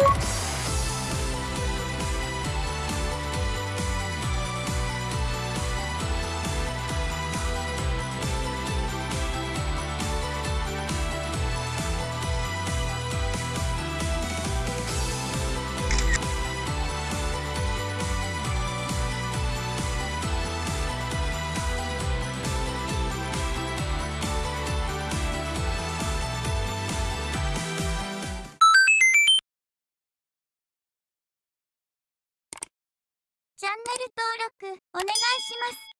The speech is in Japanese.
you チャンネル登録お願いします。